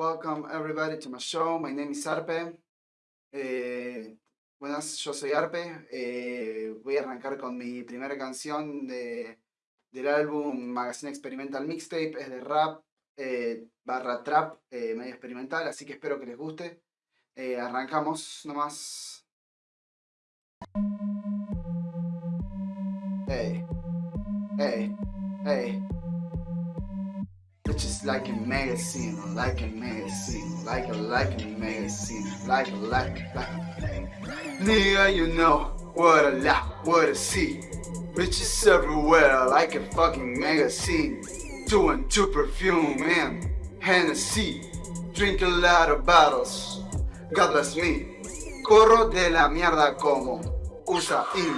Welcome everybody to my show. My name is Arpe. Eh, buenas, yo soy Arpe. Eh, voy a arrancar con mi primera canción de, del álbum Magazine Experimental Mixtape. Es de rap eh, barra trap, medio experimental, así que espero que les guste. arrancamos nomás. Hey, hey, hey. Just like a magazine, like a magazine, like a like a magazine, like a like a, like. A. Nigga, you know what a lot, what a see. Bitches everywhere, like a fucking magazine. Two and two perfume and Hennessy. Drink a lot of bottles. God bless me. Corro de la mierda como usa in.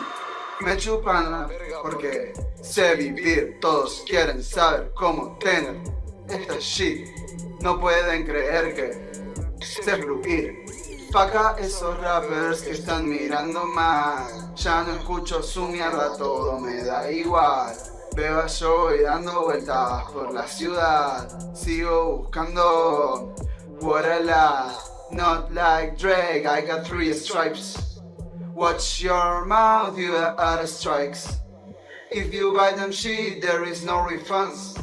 Me chupan la verga porque sé vivir. Todos quieren saber cómo tener esta shit. No pueden creer que sé fluir. Faca esos rappers que están mirando mal. Ya no escucho su mierda, todo me da igual. Veo yo y dando vueltas por la ciudad. Sigo buscando what I like. Not like Drake, I got three stripes. Watch your mouth, you are strikes. If you buy them shit, there is no refunds.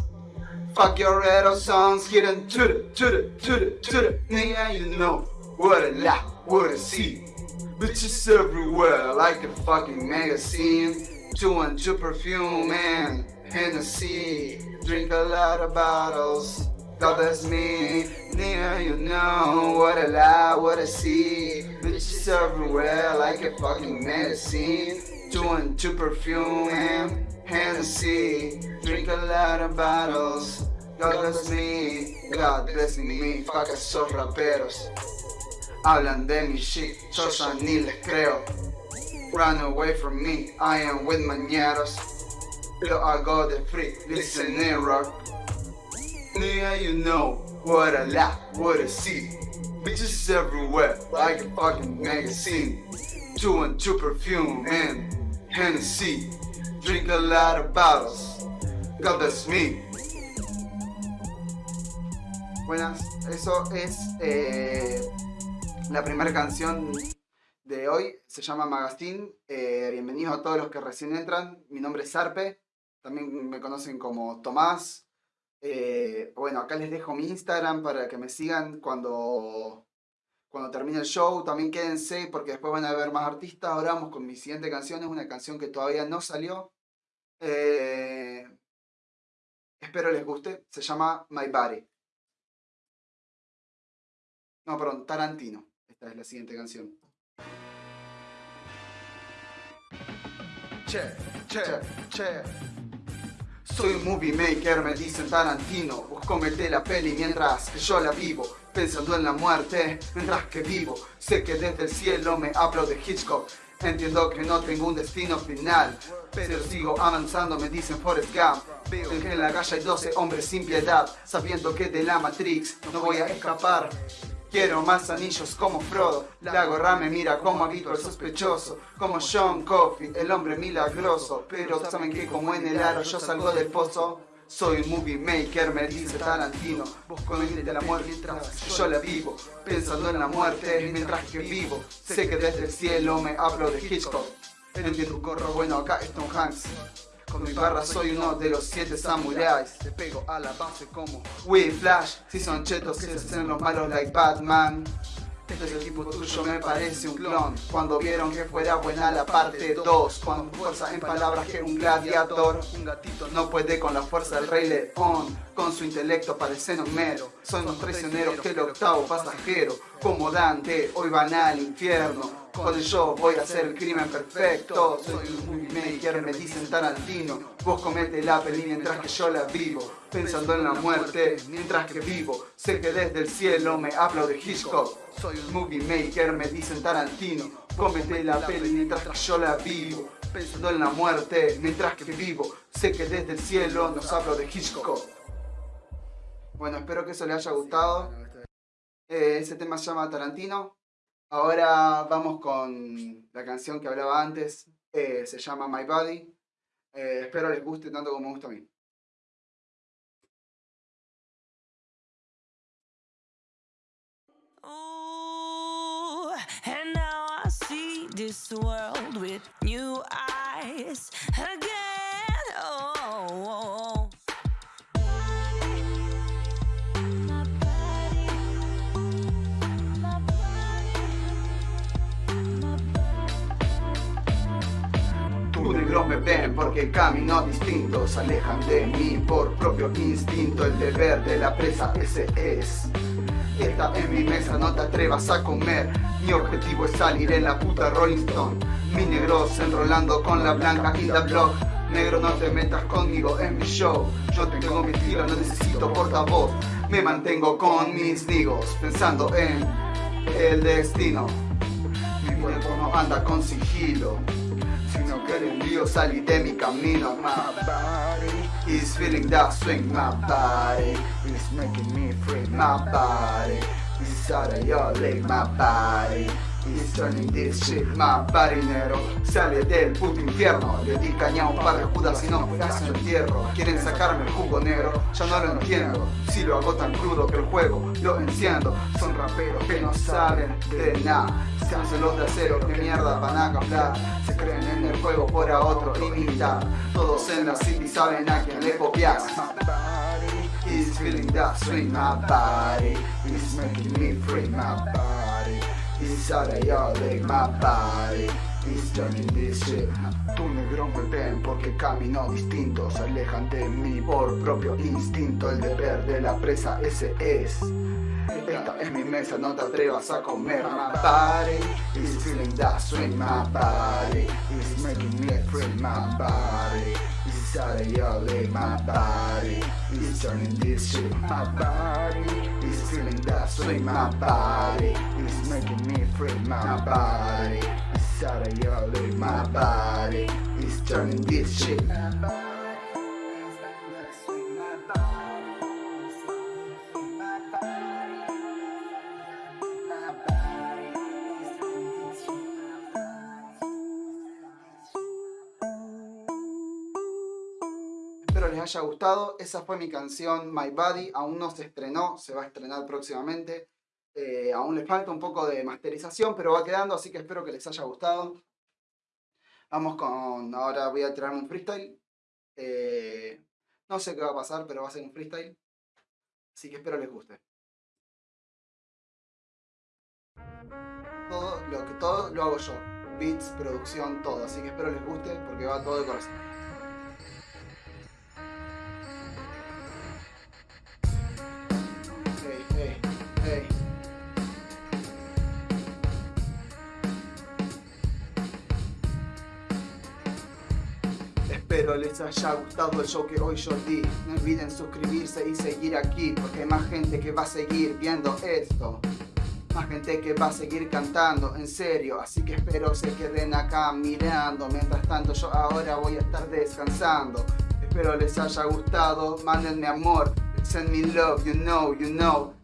Fuck your radio songs, getting to the, to the, to the, to the. Nigga, you know what a lie, what a see. Bitches everywhere, like a fucking magazine. Two and two perfume and Hennessy. Drink a lot of bottles. God that's me. Nigga, you know what a lie, what a see. Bitches everywhere, like a fucking magazine. Two and two perfume and Hennessy. Drink a lot of bottles. God bless me, God bless me, fuck esos raperos. Hablan de mi shit, yo ya ni les creo. Run away from me, I am with mañeros. Pero hago de free, listen rock. Nigga, you know what I laugh, what I see. Bitches everywhere, like a fucking magazine. Two and two perfume and Hennessy. Drink a lot of bottles. God bless me. Buenas, eso es eh, la primera canción de hoy, se llama Magazine. Eh, bienvenidos a todos los que recién entran. Mi nombre es Sarpe, también me conocen como Tomás. Eh, bueno, acá les dejo mi Instagram para que me sigan cuando, cuando termine el show. También quédense porque después van a ver más artistas. Ahora vamos con mi siguiente canción, es una canción que todavía no salió. espero les guste, se llama My Body. No, perdón, Tarantino. Esta es la siguiente canción. Che, che, che. Soy un movie maker, me dicen Tarantino. Vos comete la peli mientras que yo la vivo. Pensando en la muerte mientras que vivo. Sé que desde el cielo me hablo de Hitchcock. Entiendo que no tengo un destino final. Pero sigo avanzando, me dicen Forrest Gump. Veo que en la calle hay 12 hombres sin piedad. Sabiendo que de la Matrix no voy a escapar. Quiero más anillos como Frodo, la gorra me mira como habito el sospechoso, como John Coffey, el hombre milagroso, pero saben que como en el aro yo salgo del pozo, soy un movie maker, me dice Tarantino, vos de la muerte mientras yo la vivo, pensando en la muerte mientras que vivo, sé que desde el cielo me hablo de Hitchcock, entiendo un corro bueno acá es Tom Hanks. Con mi barra soy uno de los siete samuráis. Te pego a la base como Flash. Si son chetos se hacen los malos like Batman. El equipo tuyo me parece un clon. Cuando vieron que fuera buena la parte 2 Con fuerza en palabras que un gladiador Un gatito no puede con la fuerza del rey león. Con su intelecto parecen mero. Son los traicioneros que el octavo pasajero Como Dante hoy van al infierno con yo voy a hacer el crimen perfecto Soy un movie maker, me dicen Tarantino Vos comete la peli mientras que yo la vivo Pensando en la muerte mientras que vivo. Sé que desde el cielo me hablo de Hitchcock. Soy un movie maker, me dicen Tarantino Comete la peli mientras que yo la vivo Pensando en la muerte mientras que vivo. Sé que desde el cielo nos hablo de Hitchcock. Bueno, espero que eso les haya gustado. Eh, Ese tema se llama Tarantino Ahora vamos con la canción que hablaba antes, eh, se llama My Body. Eh, espero les guste tanto como me gusta a mí. And now I see this world with new eyes again. Oh, Tú negros me ven porque camino distinto Se alejan de mí por propio instinto. El deber de la presa ese es. Esta en mi mesa no te atrevas a comer. Mi objetivo es salir en la puta Rolling Stone. Mi negros enrolando con la blanca y la blog Negro no te metas conmigo en mi show. Yo tengo mi estilo, no necesito portavoz. Me mantengo con mis nigos Pensando en el destino. Mi cuerpo no anda con sigilo sino que el envío salí de mi camino. My body is feeling that swing. My body is making me free. My body is out of your league. My body body negro sale del puto infierno. Le di caña a un par de judas y no das entierro. Quieren sacarme el jugo negro, ya no lo entiendo. Si lo hago tan crudo que el juego lo enciendo. Son raperos que no saben de nada. Se hacen los de acero, que mierda van a cambiar. Se creen en el juego por a otro imitar. Todos en la city saben a quién le copias. Is feeling that swing. My body is making me free. My body of your league. My body is turning this shit. Tu negro me ven porque camino distinto. Se alejan de mí por propio instinto. El deber de la presa ese es. Esta es mi mesa, no te atrevas a comer. My body is feeling that swing. My body is making me free. My body is out of your. My body is turning this shit. My body is feeling that swing. My body is making me free. My body is out of your. My body is turning this shit. Haya gustado. Esa fue mi canción My Body. Aún no se estrenó, se va a estrenar próximamente. Eh, aún le falta un poco de masterización, pero va quedando, así que espero que les haya gustado. Vamos con... Ahora voy a tirarme un freestyle. Eh, no sé qué va a pasar, pero va a ser un freestyle. Así que espero les guste. Todo lo que todo lo hago yo. Beats, producción, todo. Así que espero les guste porque va todo de corazón. Espero les haya gustado el show que hoy yo di. No olviden suscribirse y seguir aquí, porque hay más gente que va a seguir viendo esto. Más gente que va a seguir cantando, en serio. Así que espero se queden acá mirando. Mientras tanto yo ahora voy a estar descansando. Espero les haya gustado, mándenme amor. Send me love, you know, you know.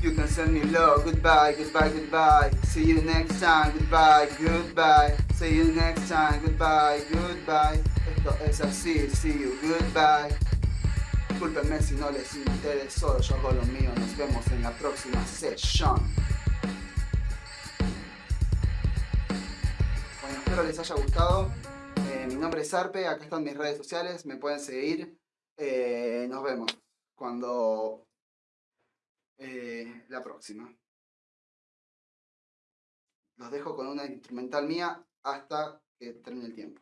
You can send me love. Goodbye, goodbye, goodbye. See you next time. Goodbye, goodbye. See you next time. Goodbye, goodbye. Es así. See you. Goodbye. Discúlpenme si no les interesó. Yo hago lo mío. Nos vemos en la próxima sesión. Bueno, espero les haya gustado. Eh, mi nombre es Arpe. Acá están mis redes sociales. Me pueden seguir. Eh, nos vemos cuando eh, la próxima. Los dejo con una instrumental mía hasta que termine el tiempo.